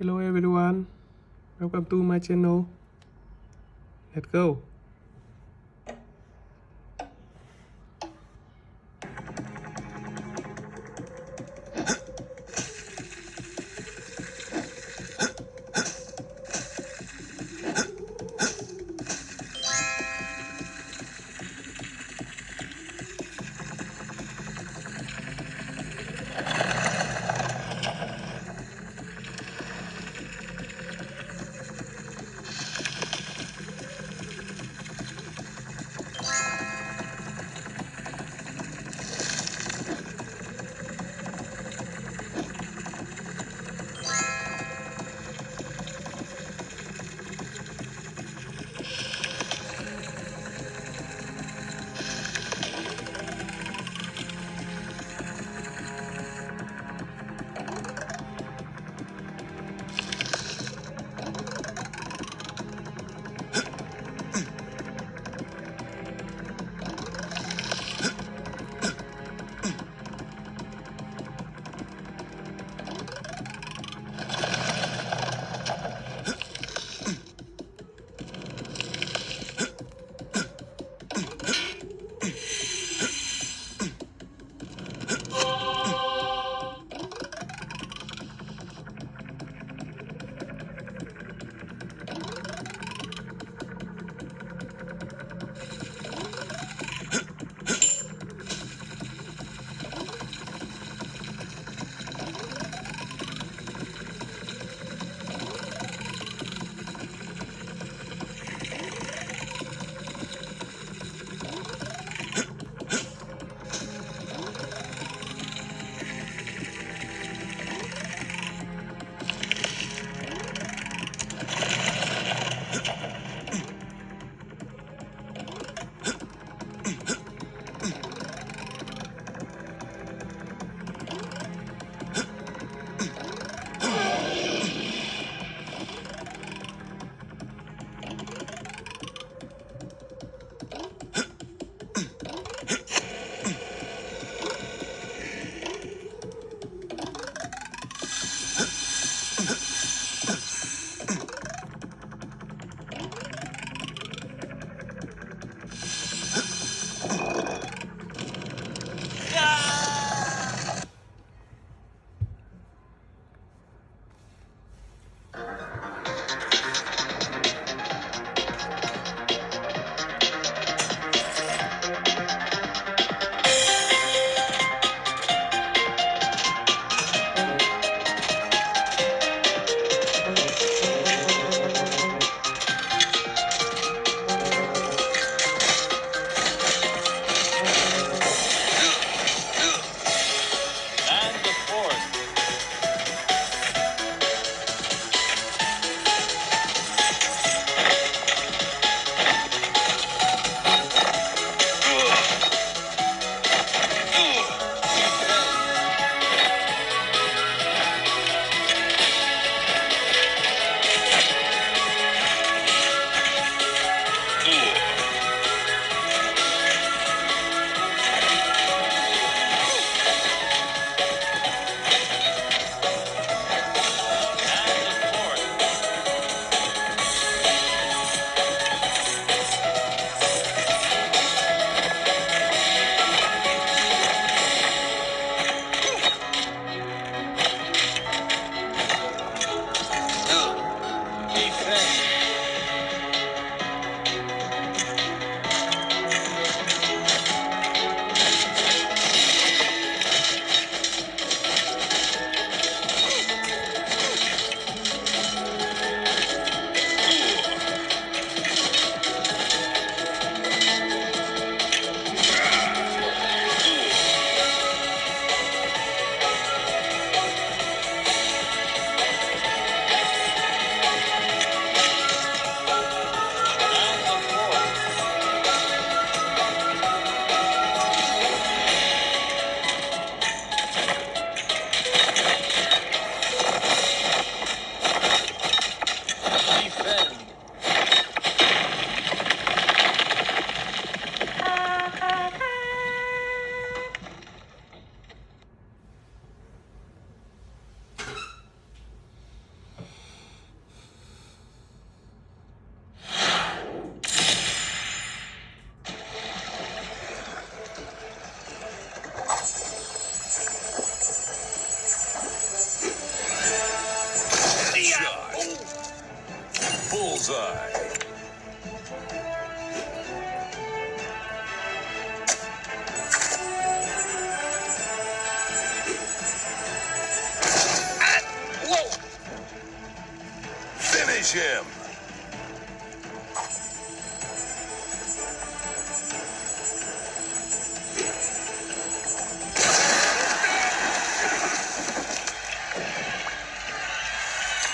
Hello everyone, welcome to my channel. Let's go. Finish him.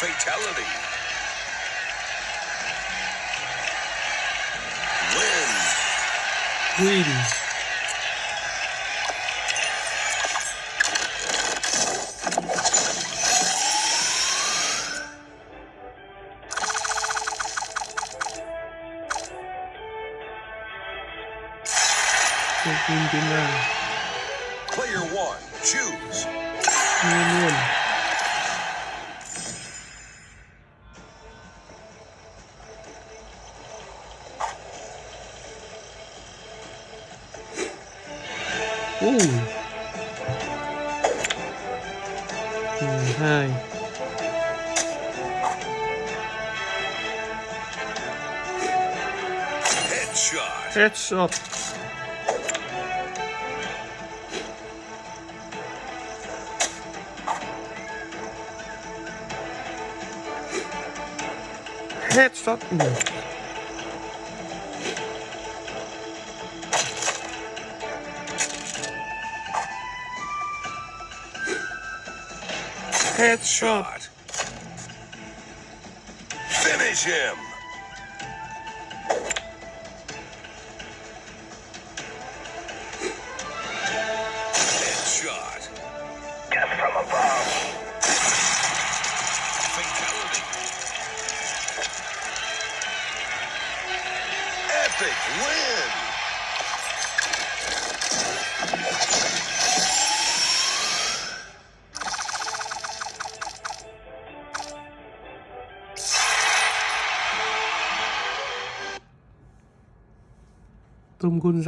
Fatality. Win. Win. Ooh. Hmm, hai. Headshot. Headshot. Headshot. Hmm. Headshot. Shot. Finish him. Tum Kun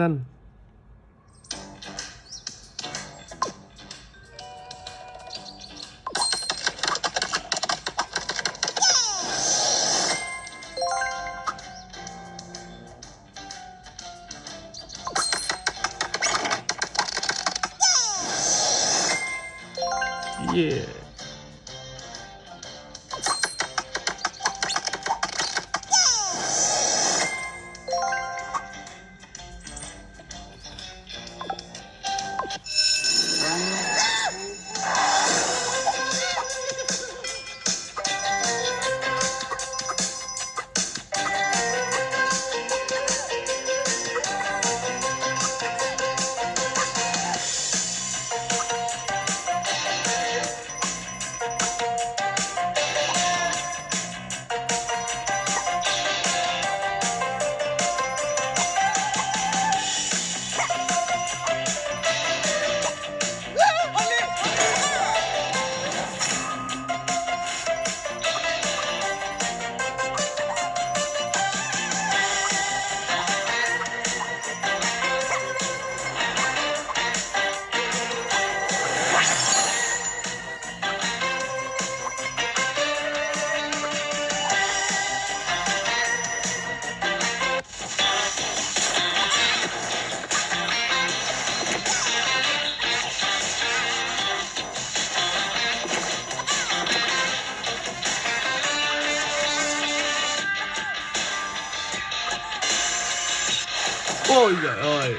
Ôi giời ơi.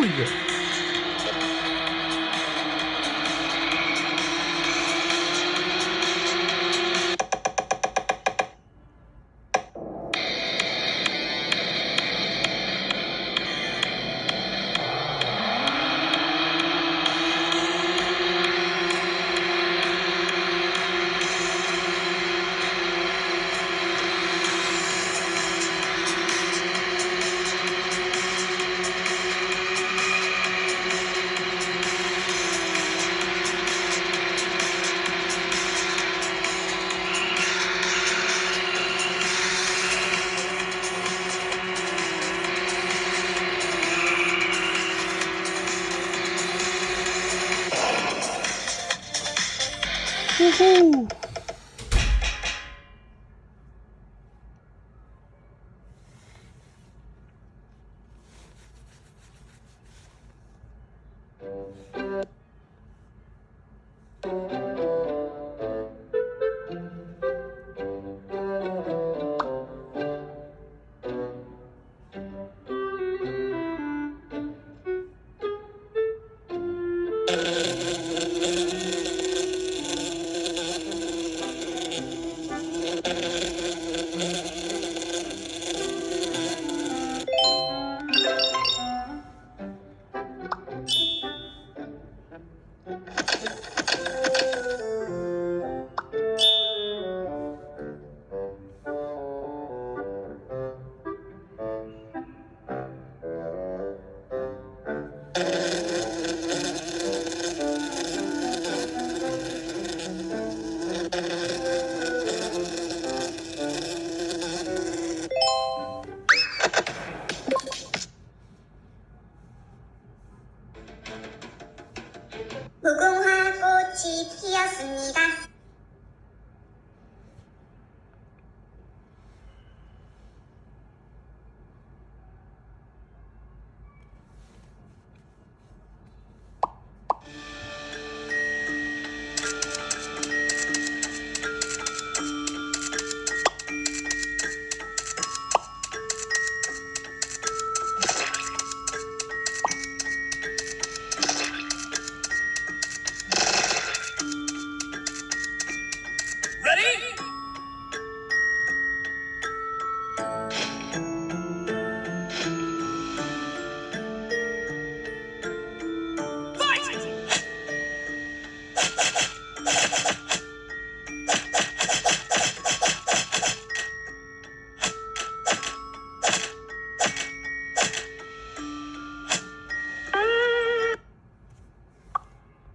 doing this? Woohoo!